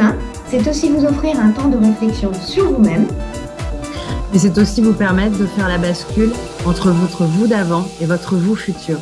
Hein. C'est aussi vous offrir un temps de réflexion sur vous-même. Mais c'est aussi vous permettre de faire la bascule entre votre vous d'avant et votre vous futur.